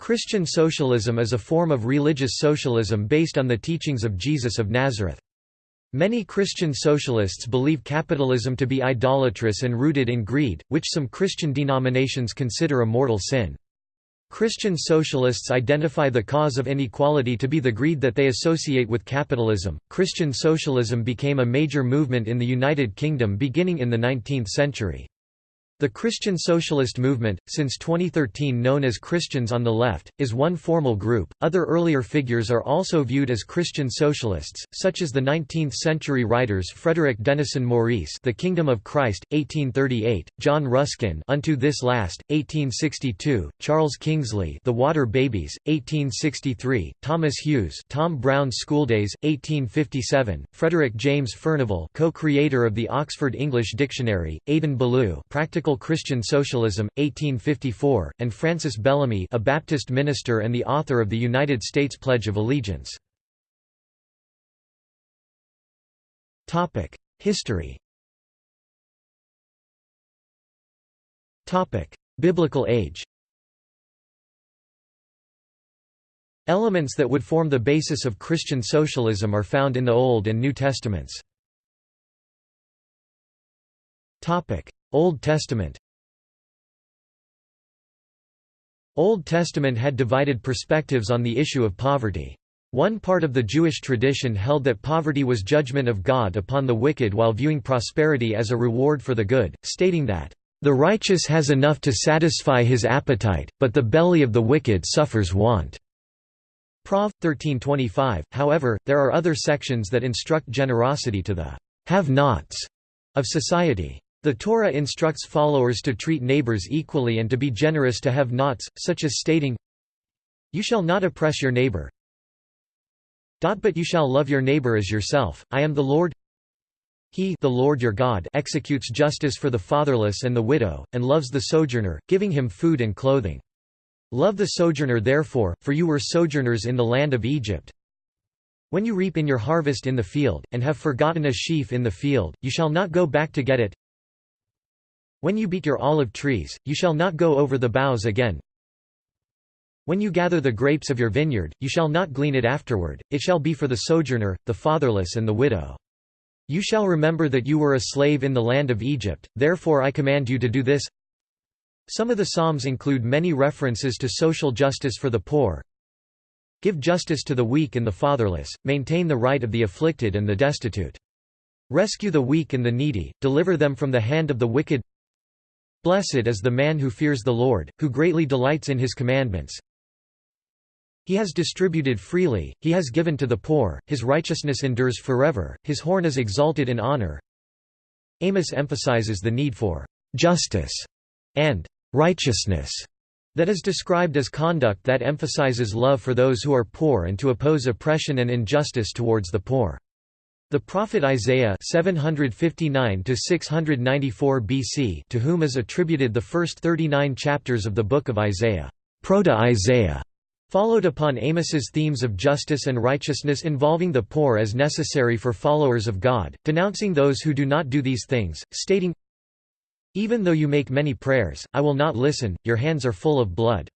Christian socialism is a form of religious socialism based on the teachings of Jesus of Nazareth. Many Christian socialists believe capitalism to be idolatrous and rooted in greed, which some Christian denominations consider a mortal sin. Christian socialists identify the cause of inequality to be the greed that they associate with capitalism. Christian socialism became a major movement in the United Kingdom beginning in the 19th century. The Christian Socialist movement, since 2013 known as Christians on the Left, is one formal group. Other earlier figures are also viewed as Christian socialists, such as the 19th-century writers Frederick Denison Maurice, The Kingdom of Christ, 1838; John Ruskin, Unto This Last, 1862; Charles Kingsley, The Water Babies, 1863; Thomas Hughes, Tom Brown's Schooldays, 1857; Frederick James Furnivall, co-creator of the Oxford English Dictionary; Adin Ballou, Practical Christian Socialism, 1854, and Francis Bellamy a Baptist minister and the author of the United States Pledge of Allegiance. History Biblical age Elements that would form the basis of Christian socialism are found in the Old and New Testaments. Old Testament Old Testament had divided perspectives on the issue of poverty. One part of the Jewish tradition held that poverty was judgment of God upon the wicked while viewing prosperity as a reward for the good, stating that, "...the righteous has enough to satisfy his appetite, but the belly of the wicked suffers want." Prov. 1325, however, there are other sections that instruct generosity to the have-nots of society. The Torah instructs followers to treat neighbors equally and to be generous to have-nots, such as stating, You shall not oppress your neighbor. But you shall love your neighbor as yourself, I am the Lord He the Lord your God executes justice for the fatherless and the widow, and loves the sojourner, giving him food and clothing. Love the sojourner therefore, for you were sojourners in the land of Egypt. When you reap in your harvest in the field, and have forgotten a sheaf in the field, you shall not go back to get it. When you beat your olive trees, you shall not go over the boughs again. When you gather the grapes of your vineyard, you shall not glean it afterward, it shall be for the sojourner, the fatherless and the widow. You shall remember that you were a slave in the land of Egypt, therefore I command you to do this. Some of the Psalms include many references to social justice for the poor. Give justice to the weak and the fatherless, maintain the right of the afflicted and the destitute. Rescue the weak and the needy, deliver them from the hand of the wicked Blessed is the man who fears the Lord, who greatly delights in his commandments. He has distributed freely, he has given to the poor, his righteousness endures forever, his horn is exalted in honor. Amos emphasizes the need for justice and righteousness that is described as conduct that emphasizes love for those who are poor and to oppose oppression and injustice towards the poor. The prophet Isaiah 759 BC to whom is attributed the first 39 chapters of the book of Isaiah, Proto-Isaiah, followed upon Amos's themes of justice and righteousness involving the poor as necessary for followers of God, denouncing those who do not do these things, stating, Even though you make many prayers, I will not listen, your hands are full of blood.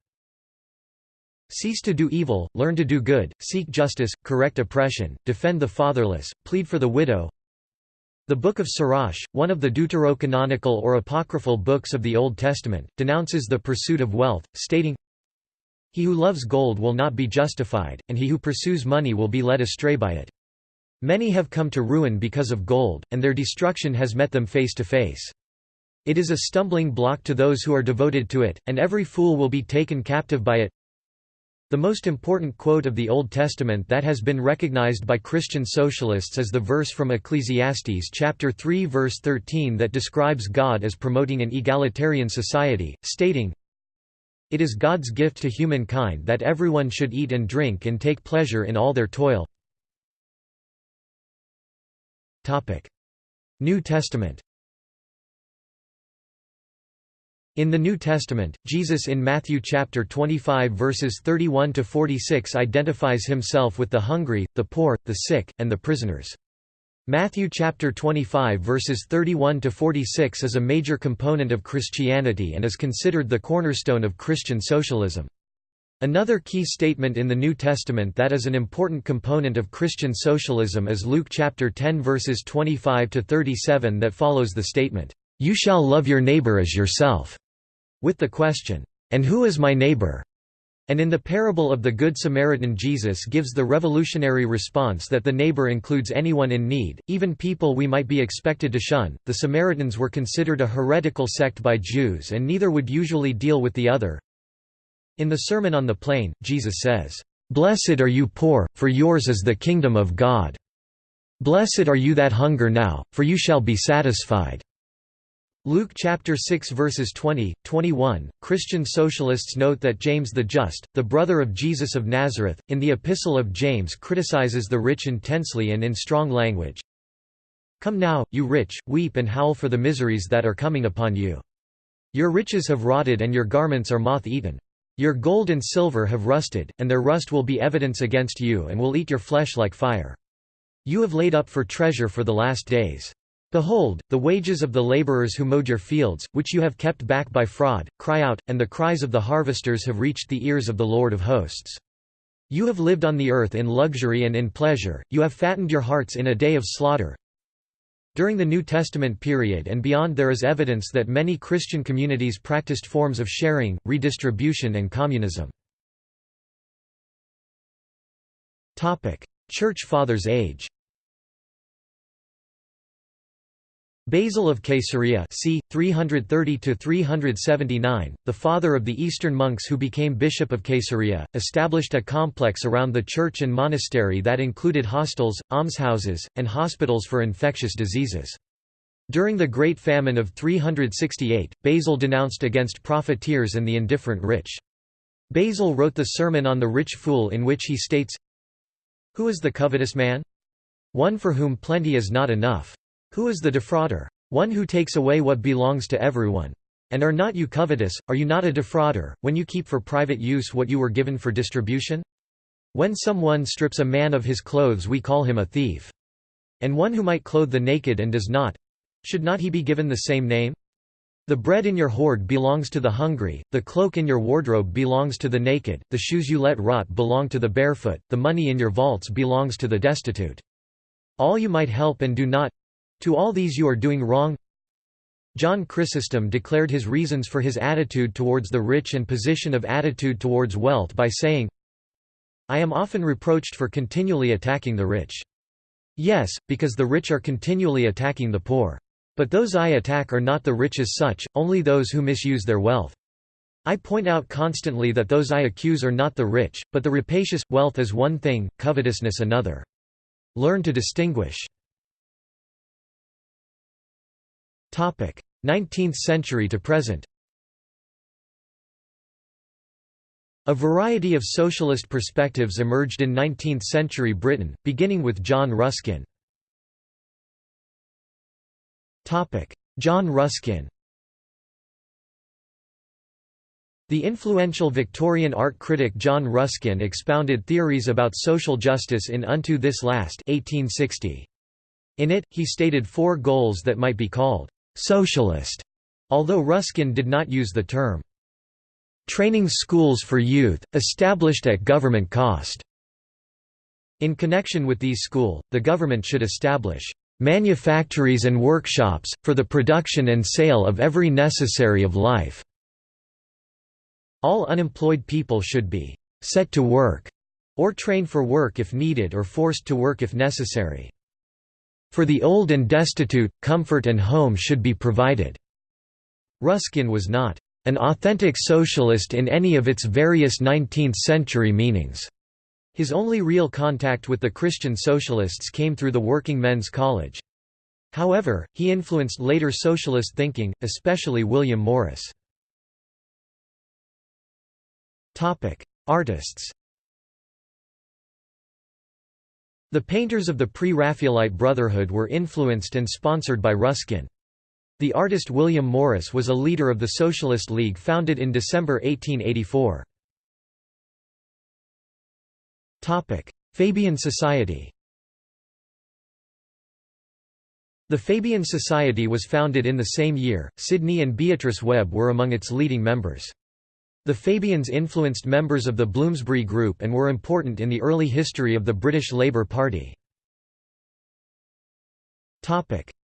Cease to do evil, learn to do good, seek justice, correct oppression, defend the fatherless, plead for the widow. The Book of Sirach, one of the deuterocanonical or apocryphal books of the Old Testament, denounces the pursuit of wealth, stating, He who loves gold will not be justified, and he who pursues money will be led astray by it. Many have come to ruin because of gold, and their destruction has met them face to face. It is a stumbling block to those who are devoted to it, and every fool will be taken captive by it. The most important quote of the Old Testament that has been recognized by Christian socialists is the verse from Ecclesiastes chapter 3 verse 13 that describes God as promoting an egalitarian society, stating, It is God's gift to humankind that everyone should eat and drink and take pleasure in all their toil. New Testament In the New Testament, Jesus in Matthew chapter 25 verses 31 to 46 identifies himself with the hungry, the poor, the sick, and the prisoners. Matthew chapter 25 verses 31 to 46 is a major component of Christianity and is considered the cornerstone of Christian socialism. Another key statement in the New Testament that is an important component of Christian socialism is Luke chapter 10 verses 25 to 37 that follows the statement, "You shall love your neighbor as yourself." With the question, "And who is my neighbor?" And in the parable of the Good Samaritan Jesus gives the revolutionary response that the neighbor includes anyone in need, even people we might be expected to shun. The Samaritans were considered a heretical sect by Jews and neither would usually deal with the other. In the Sermon on the Plain, Jesus says, "Blessed are you poor, for yours is the kingdom of God. Blessed are you that hunger now, for you shall be satisfied." Luke chapter 6 verses 20, 21. Christian socialists note that James the Just, the brother of Jesus of Nazareth, in the Epistle of James criticizes the rich intensely and in strong language. Come now, you rich, weep and howl for the miseries that are coming upon you. Your riches have rotted and your garments are moth-eaten. Your gold and silver have rusted, and their rust will be evidence against you and will eat your flesh like fire. You have laid up for treasure for the last days. Behold, the wages of the laborers who mowed your fields, which you have kept back by fraud, cry out, and the cries of the harvesters have reached the ears of the Lord of hosts. You have lived on the earth in luxury and in pleasure, you have fattened your hearts in a day of slaughter, during the New Testament period and beyond there is evidence that many Christian communities practiced forms of sharing, redistribution and communism. Church Fathers age Basil of Caesarea c. 330–379, the father of the Eastern monks who became Bishop of Caesarea, established a complex around the church and monastery that included hostels, almshouses, and hospitals for infectious diseases. During the Great Famine of 368, Basil denounced against profiteers and the indifferent rich. Basil wrote the Sermon on the Rich Fool in which he states, Who is the covetous man? One for whom plenty is not enough. Who is the defrauder? One who takes away what belongs to everyone. And are not you covetous, are you not a defrauder, when you keep for private use what you were given for distribution? When someone strips a man of his clothes we call him a thief. And one who might clothe the naked and does not—should not he be given the same name? The bread in your hoard belongs to the hungry, the cloak in your wardrobe belongs to the naked, the shoes you let rot belong to the barefoot, the money in your vaults belongs to the destitute. All you might help and do not to all these you are doing wrong John Chrysostom declared his reasons for his attitude towards the rich and position of attitude towards wealth by saying, I am often reproached for continually attacking the rich. Yes, because the rich are continually attacking the poor. But those I attack are not the rich as such, only those who misuse their wealth. I point out constantly that those I accuse are not the rich, but the rapacious. Wealth is one thing, covetousness another. Learn to distinguish. 19th century to present A variety of socialist perspectives emerged in 19th-century Britain, beginning with John Ruskin. John Ruskin The influential Victorian art critic John Ruskin expounded theories about social justice in Unto This Last 1860. In it, he stated four goals that might be called socialist, although Ruskin did not use the term. Training schools for youth, established at government cost. In connection with these school, the government should establish manufactories and workshops, for the production and sale of every necessary of life. All unemployed people should be set to work, or trained for work if needed or forced to work if necessary. For the old and destitute, comfort and home should be provided." Ruskin was not an authentic socialist in any of its various 19th-century meanings. His only real contact with the Christian socialists came through the Working Men's College. However, he influenced later socialist thinking, especially William Morris. Artists The painters of the pre-Raphaelite Brotherhood were influenced and sponsored by Ruskin. The artist William Morris was a leader of the Socialist League founded in December 1884. Fabian Society The Fabian Society was founded in the same year. Sidney and Beatrice Webb were among its leading members. The Fabians influenced members of the Bloomsbury Group and were important in the early history of the British Labour Party.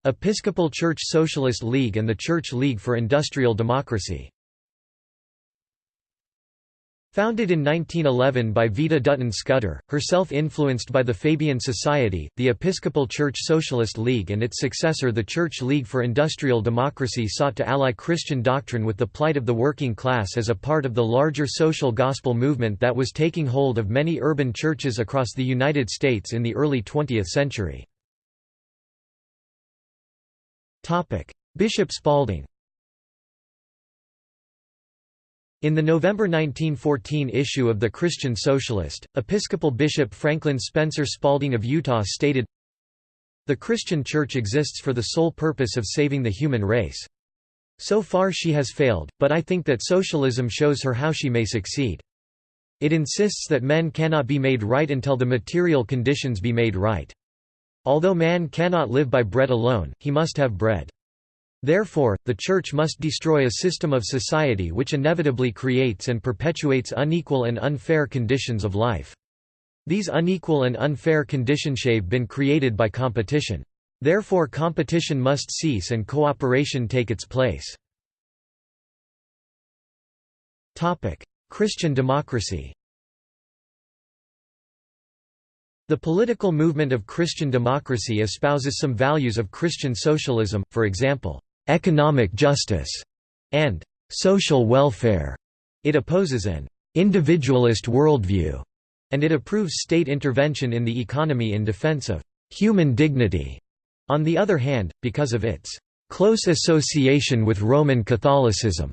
Episcopal Church Socialist League and the Church League for Industrial Democracy Founded in 1911 by Vida Dutton Scudder, herself influenced by the Fabian Society, the Episcopal Church Socialist League and its successor the Church League for Industrial Democracy sought to ally Christian doctrine with the plight of the working class as a part of the larger social gospel movement that was taking hold of many urban churches across the United States in the early 20th century. Bishop Spalding In the November 1914 issue of the Christian Socialist, Episcopal Bishop Franklin Spencer Spalding of Utah stated, The Christian Church exists for the sole purpose of saving the human race. So far she has failed, but I think that socialism shows her how she may succeed. It insists that men cannot be made right until the material conditions be made right. Although man cannot live by bread alone, he must have bread. Therefore, the Church must destroy a system of society which inevitably creates and perpetuates unequal and unfair conditions of life. These unequal and unfair conditions have been created by competition. Therefore competition must cease and cooperation take its place. Christian democracy the political movement of Christian democracy espouses some values of Christian socialism, for example, economic justice and social welfare. It opposes an individualist worldview, and it approves state intervention in the economy in defense of human dignity. On the other hand, because of its close association with Roman Catholicism,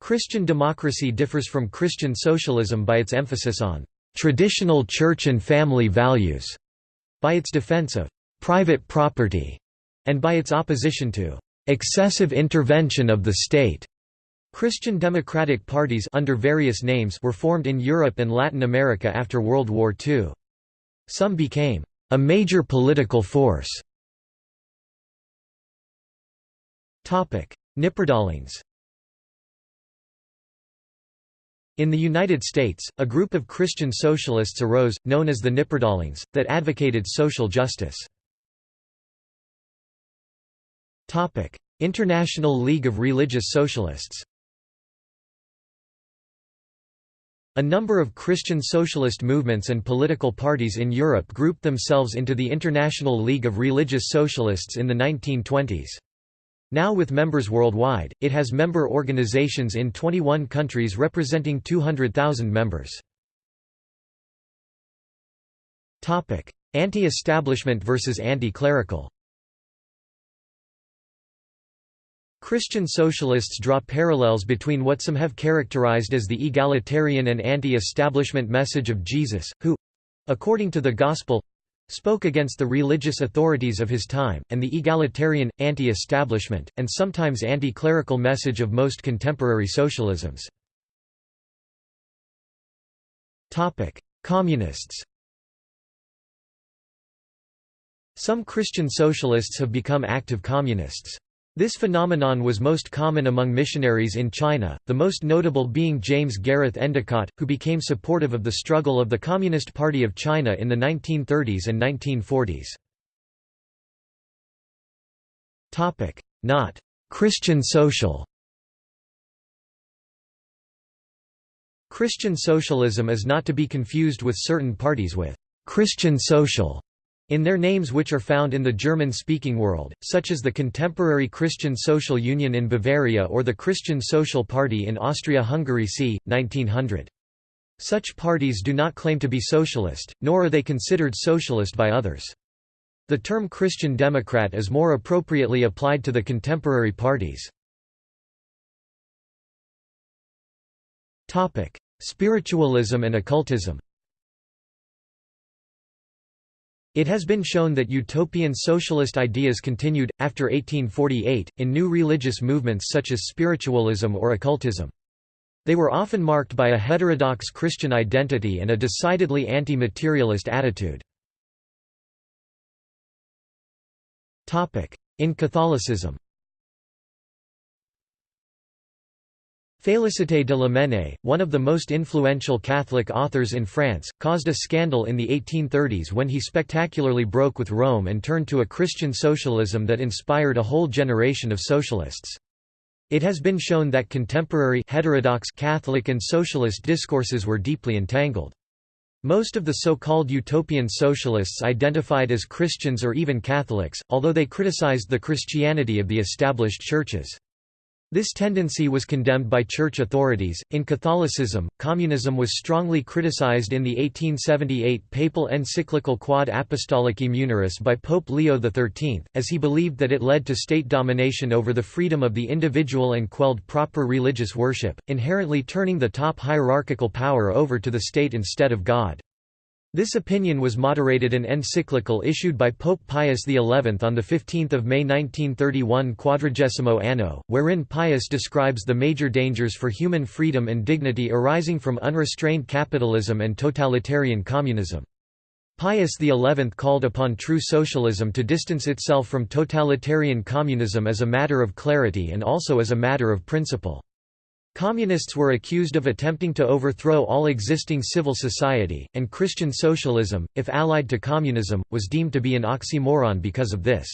Christian democracy differs from Christian socialism by its emphasis on traditional church and family values, by its defense of private property, and by its opposition to excessive intervention of the state. Christian democratic parties under various names were formed in Europe and Latin America after World War II. Some became a major political force. Topic: Knipperdallings In the United States, a group of Christian socialists arose, known as the Knipperdallings, that advocated social justice. International League of Religious Socialists A number of Christian socialist movements and political parties in Europe grouped themselves into the International League of Religious Socialists in the 1920s. Now with members worldwide, it has member organizations in 21 countries representing 200,000 members. Anti-establishment versus anti-clerical Christian socialists draw parallels between what some have characterized as the egalitarian and anti-establishment message of Jesus, who—according to the Gospel, spoke against the religious authorities of his time, and the egalitarian, anti-establishment, and sometimes anti-clerical message of most contemporary socialisms. Communists Some Christian socialists have become active communists. This phenomenon was most common among missionaries in China, the most notable being James Gareth Endicott, who became supportive of the struggle of the Communist Party of China in the 1930s and 1940s. Not Christian social. Christian socialism is not to be confused with certain parties with Christian social in their names which are found in the German-speaking world, such as the Contemporary Christian Social Union in Bavaria or the Christian Social Party in Austria-Hungary c. 1900. Such parties do not claim to be socialist, nor are they considered socialist by others. The term Christian Democrat is more appropriately applied to the contemporary parties. Spiritualism and occultism It has been shown that utopian socialist ideas continued, after 1848, in new religious movements such as spiritualism or occultism. They were often marked by a heterodox Christian identity and a decidedly anti-materialist attitude. In Catholicism Félicité de Lamennais, one of the most influential Catholic authors in France, caused a scandal in the 1830s when he spectacularly broke with Rome and turned to a Christian socialism that inspired a whole generation of socialists. It has been shown that contemporary heterodox Catholic and socialist discourses were deeply entangled. Most of the so-called utopian socialists identified as Christians or even Catholics, although they criticized the Christianity of the established churches. This tendency was condemned by church authorities. In Catholicism, communism was strongly criticized in the 1878 papal encyclical Quod Apostolicae Munerae by Pope Leo XIII, as he believed that it led to state domination over the freedom of the individual and quelled proper religious worship, inherently turning the top hierarchical power over to the state instead of God. This opinion was moderated in an encyclical issued by Pope Pius XI on 15 May 1931 Quadragesimo Anno, wherein Pius describes the major dangers for human freedom and dignity arising from unrestrained capitalism and totalitarian communism. Pius XI called upon true socialism to distance itself from totalitarian communism as a matter of clarity and also as a matter of principle. Communists were accused of attempting to overthrow all existing civil society, and Christian socialism, if allied to communism, was deemed to be an oxymoron because of this.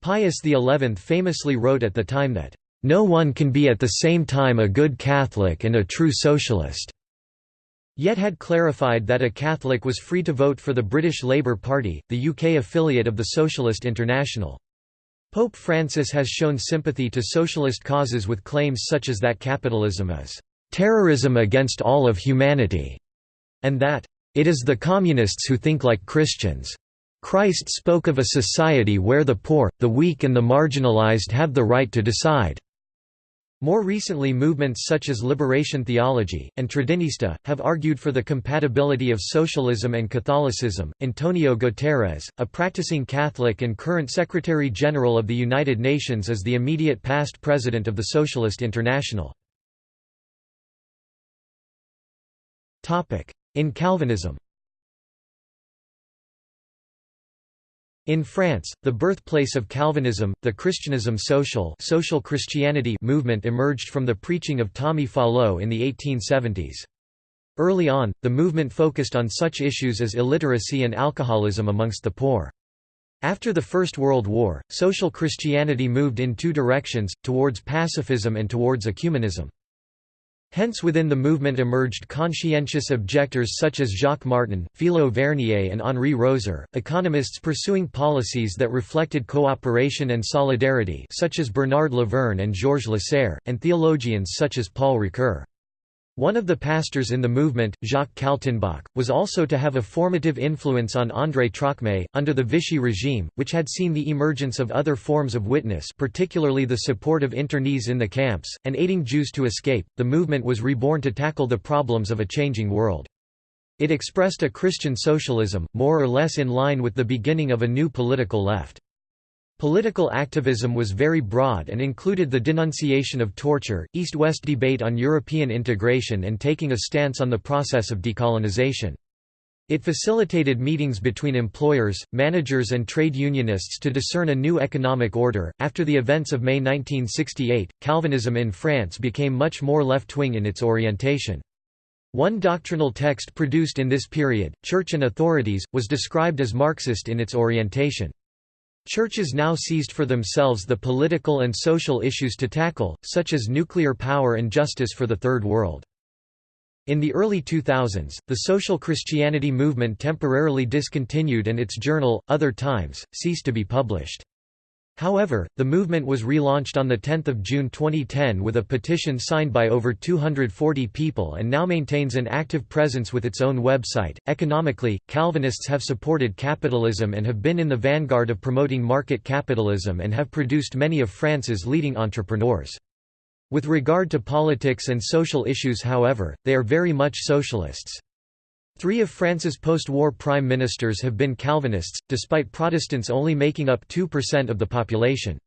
Pius XI famously wrote at the time that, "...no one can be at the same time a good Catholic and a true socialist." Yet had clarified that a Catholic was free to vote for the British Labour Party, the UK affiliate of the Socialist International. Pope Francis has shown sympathy to socialist causes with claims such as that capitalism is terrorism against all of humanity, and that it is the communists who think like Christians. Christ spoke of a society where the poor, the weak and the marginalized have the right to decide. More recently movements such as liberation theology, and Tredinista, have argued for the compatibility of socialism and Catholicism. Antonio Guterres, a practicing Catholic and current Secretary-General of the United Nations is the immediate past president of the Socialist International. In Calvinism In France, the birthplace of Calvinism, the christianisme social, social Christianity movement emerged from the preaching of Tommy Fallot in the 1870s. Early on, the movement focused on such issues as illiteracy and alcoholism amongst the poor. After the First World War, social Christianity moved in two directions, towards pacifism and towards ecumenism. Hence within the movement emerged conscientious objectors such as Jacques Martin, Philo Vernier and Henri Roser, economists pursuing policies that reflected cooperation and solidarity such as Bernard Lavergne and Georges Lasserre, and theologians such as Paul Ricoeur. One of the pastors in the movement, Jacques Kaltenbach, was also to have a formative influence on André Trocmé, under the Vichy regime, which had seen the emergence of other forms of witness particularly the support of internees in the camps, and aiding Jews to escape. The movement was reborn to tackle the problems of a changing world. It expressed a Christian socialism, more or less in line with the beginning of a new political left. Political activism was very broad and included the denunciation of torture, East-West debate on European integration and taking a stance on the process of decolonization. It facilitated meetings between employers, managers, and trade unionists to discern a new economic order. After the events of May 1968, Calvinism in France became much more left wing in its orientation. One doctrinal text produced in this period, Church and Authorities, was described as Marxist in its orientation. Churches now seized for themselves the political and social issues to tackle, such as nuclear power and justice for the Third World. In the early 2000s, the social Christianity movement temporarily discontinued and its journal, Other Times, ceased to be published. However, the movement was relaunched on 10 June 2010 with a petition signed by over 240 people and now maintains an active presence with its own website. Economically, Calvinists have supported capitalism and have been in the vanguard of promoting market capitalism and have produced many of France's leading entrepreneurs. With regard to politics and social issues however, they are very much socialists. Three of France's post-war prime ministers have been Calvinists, despite Protestants only making up 2% of the population.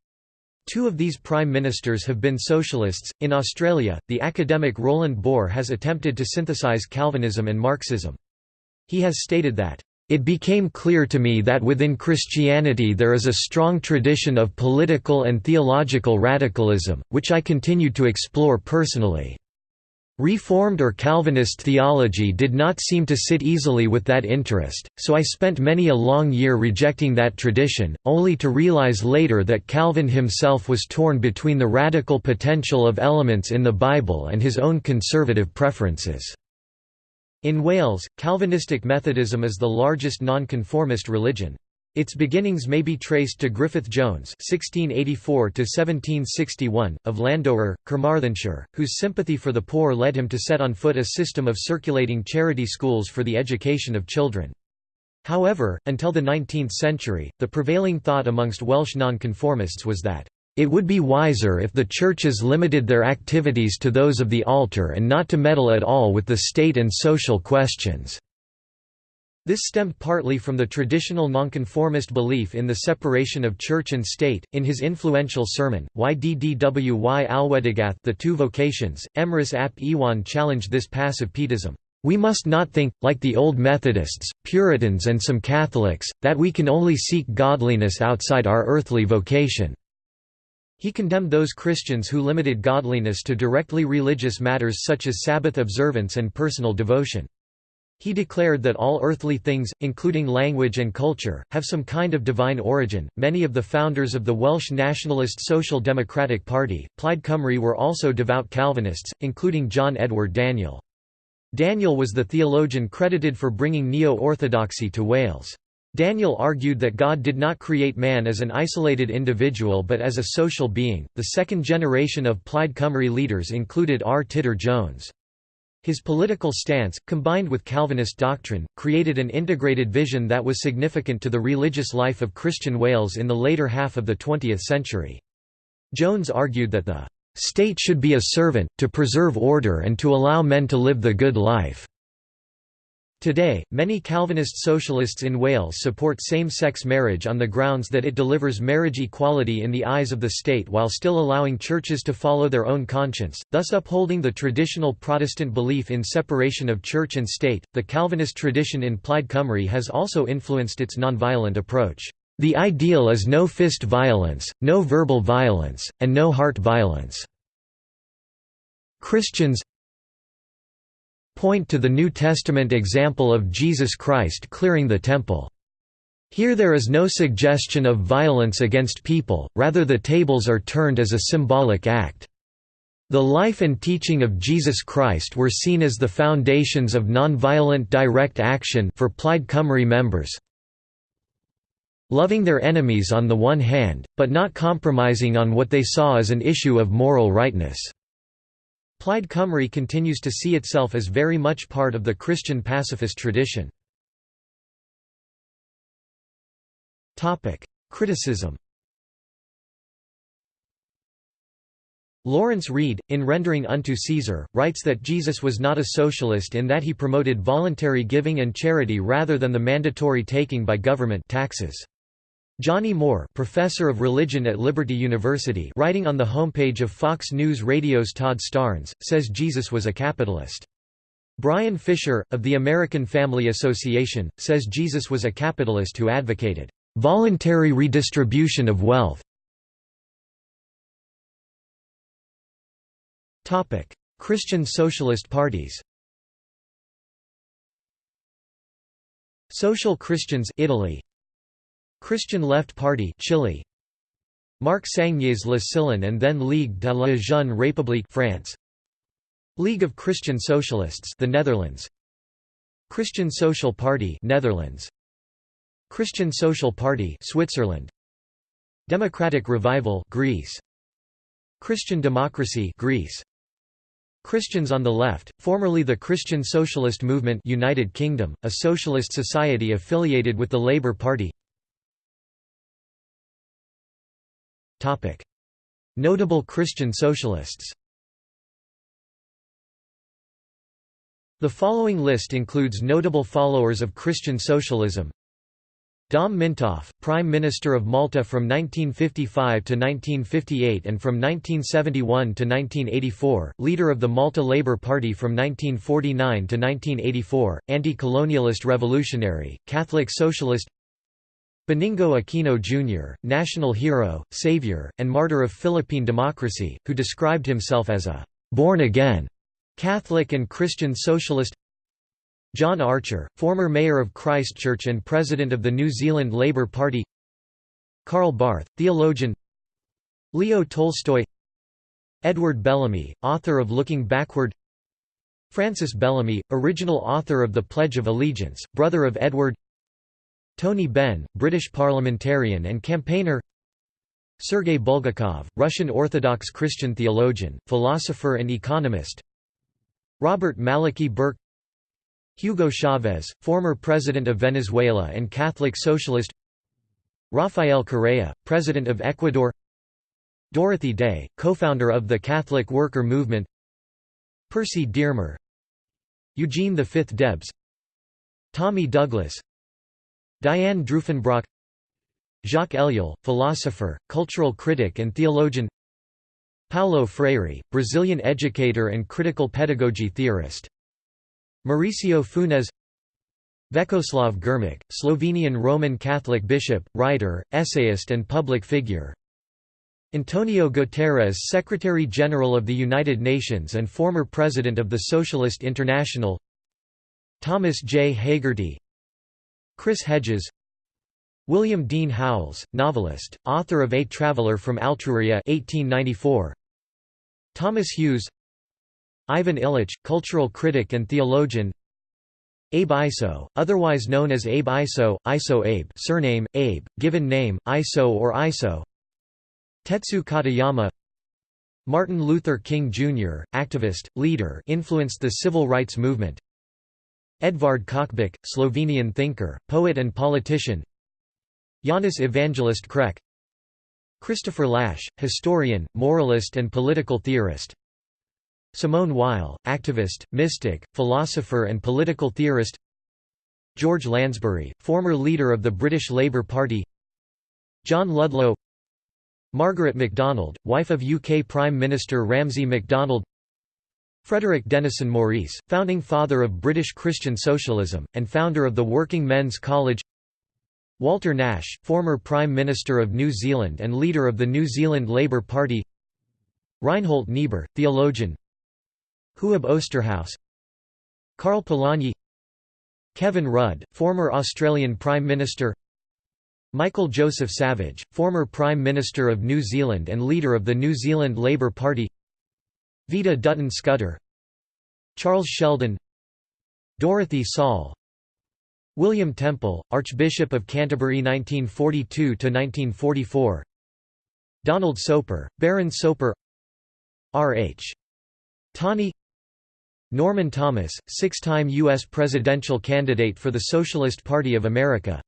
Two of these prime ministers have been socialists. In Australia, the academic Roland Boer has attempted to synthesize Calvinism and Marxism. He has stated that, It became clear to me that within Christianity there is a strong tradition of political and theological radicalism, which I continued to explore personally. Reformed or Calvinist theology did not seem to sit easily with that interest, so I spent many a long year rejecting that tradition, only to realize later that Calvin himself was torn between the radical potential of elements in the Bible and his own conservative preferences. In Wales, Calvinistic Methodism is the largest nonconformist religion. Its beginnings may be traced to Griffith Jones (1684–1761) of Llanddowror, Carmarthenshire, whose sympathy for the poor led him to set on foot a system of circulating charity schools for the education of children. However, until the 19th century, the prevailing thought amongst Welsh nonconformists was that it would be wiser if the churches limited their activities to those of the altar and not to meddle at all with the state and social questions. This stemmed partly from the traditional nonconformist belief in the separation of church and state. In his influential sermon, Y Ddwy Alwedigaeth The Two Vocations, Emrys ap Iwan challenged this passive pietism. We must not think, like the old Methodists, Puritans and some Catholics, that we can only seek godliness outside our earthly vocation. He condemned those Christians who limited godliness to directly religious matters such as Sabbath observance and personal devotion. He declared that all earthly things, including language and culture, have some kind of divine origin. Many of the founders of the Welsh nationalist Social Democratic Party, Plaid Cymru, were also devout Calvinists, including John Edward Daniel. Daniel was the theologian credited for bringing neo orthodoxy to Wales. Daniel argued that God did not create man as an isolated individual but as a social being. The second generation of Plaid Cymru leaders included R. Tudur Jones. His political stance, combined with Calvinist doctrine, created an integrated vision that was significant to the religious life of Christian Wales in the later half of the 20th century. Jones argued that the state should be a servant, to preserve order and to allow men to live the good life. Today, many Calvinist socialists in Wales support same-sex marriage on the grounds that it delivers marriage equality in the eyes of the state while still allowing churches to follow their own conscience, thus upholding the traditional Protestant belief in separation of church and state. The Calvinist tradition in Plaid Cymru has also influenced its nonviolent approach. The ideal is no fist violence, no verbal violence, and no heart violence. Christians, point to the New Testament example of Jesus Christ clearing the temple. Here there is no suggestion of violence against people, rather the tables are turned as a symbolic act. The life and teaching of Jesus Christ were seen as the foundations of nonviolent direct action for Plaid Cymru members, loving their enemies on the one hand, but not compromising on what they saw as an issue of moral rightness. Plaid Cymru continues to see itself as very much part of the Christian pacifist tradition. Criticism Lawrence Reed, in Rendering unto Caesar, writes that Jesus was not a socialist in that he promoted voluntary giving and charity rather than the mandatory taking by government taxes. Johnny Moore professor of religion at Liberty University writing on the homepage of Fox News Radio's Todd Starnes, says Jesus was a capitalist. Bryan Fischer, of the American Family Association, says Jesus was a capitalist who advocated, "...voluntary redistribution of wealth." Topic: Christian socialist parties Social Christians Italy Christian Left Party Chile. Marc Sangnier's Le Sillon and then Ligue de la Jeune République France. League of Christian Socialists the Netherlands. Christian Social Party Netherlands. Christian Social Party Switzerland. Democratic Revival Greece. Christian Democracy Greece. Christians on the Left, formerly the Christian Socialist Movement United Kingdom, a socialist society affiliated with the Labour Party Notable Christian socialists. The following list includes notable followers of Christian socialism. Dom Mintoff, Prime Minister of Malta from 1955 to 1958 and from 1971 to 1984, leader of the Malta Labour Party from 1949 to 1984, anti-colonialist revolutionary, Catholic socialist Benigno Aquino Jr., national hero, savior, and martyr of Philippine democracy, who described himself as a «born-again» Catholic and Christian socialist. John Archer, former mayor of Christchurch and president of the New Zealand Labour Party. Karl Barth, theologian. Leo Tolstoy. Edward Bellamy, author of Looking Backward. Francis Bellamy, original author of The Pledge of Allegiance, brother of Edward Tony Benn, British parliamentarian and campaigner Sergei Bulgakov, Russian Orthodox Christian theologian, philosopher and economist Robert Maliki Burke Hugo Chavez, former president of Venezuela and Catholic socialist Rafael Correa, president of Ecuador Dorothy Day, co-founder of the Catholic Worker Movement Percy Dearmer Eugene V Debs Tommy Douglas Diane Drufenbrock Jacques Ellul, philosopher, cultural critic and theologian Paulo Freire, Brazilian educator and critical pedagogy theorist Mauricio Funes Vekoslav Grmic, Slovenian Roman Catholic bishop, writer, essayist and public figure Antonio Guterres Secretary-General of the United Nations and former President of the Socialist International Thomas J. Hagerty Chris Hedges William Dean Howells, novelist, author of A Traveller from Altruria 1894. Thomas Hughes Ivan Illich, cultural critic and theologian Abe Iso, otherwise known as Abe Iso, Iso Abe surname, Abe, given name, Iso or Iso Tetsu Katayama Martin Luther King Jr., activist, leader influenced the civil rights movement Edvard Kocbek, Slovenian thinker, poet and politician. Janez Evangelist Krek. Christopher Lasch, historian, moralist and political theorist. Simone Weil, activist, mystic, philosopher and political theorist. George Lansbury, former leader of the British Labour Party. John Ludlow. Margaret MacDonald, wife of UK Prime Minister Ramsay MacDonald Frederick Denison Maurice, founding father of British Christian socialism, and founder of the Working Men's College. Walter Nash, former Prime Minister of New Zealand and leader of the New Zealand Labour Party. Reinhold Niebuhr, theologian. Huub Oosterhuis Karl Polanyi. Kevin Rudd, former Australian Prime Minister. Michael Joseph Savage, former Prime Minister of New Zealand and leader of the New Zealand Labour Party Vida Dutton Scudder Charles Sheldon Dorothy Saul William Temple, Archbishop of Canterbury 1942–1944 Donald Soper, Baron Soper R. H. Tawney Norman Thomas, six-time U.S. presidential candidate for the Socialist Party of America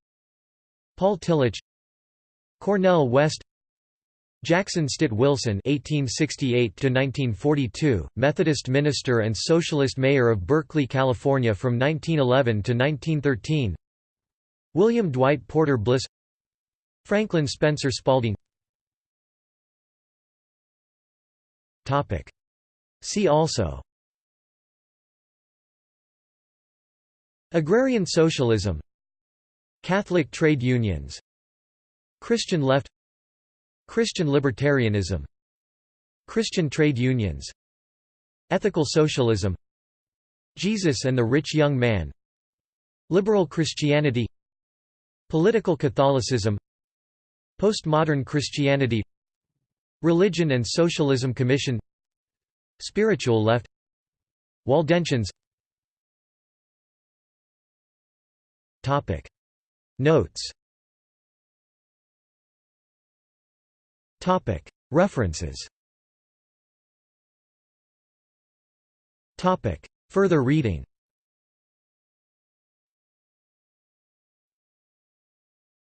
Paul Tillich Cornel West Jackson Stitt Wilson (1868–1942), Methodist minister and Socialist mayor of Berkeley, California, from 1911 to 1913. William Dwight Porter Bliss, Franklin Spencer Spalding. Topic. See also. Agrarian socialism Catholic trade unions Christian left Christian libertarianism Christian trade unions Ethical socialism Jesus and the Rich Young Man Liberal Christianity Political Catholicism Postmodern Christianity Religion and Socialism Commission Spiritual Left Waldensians. Notes References. Further reading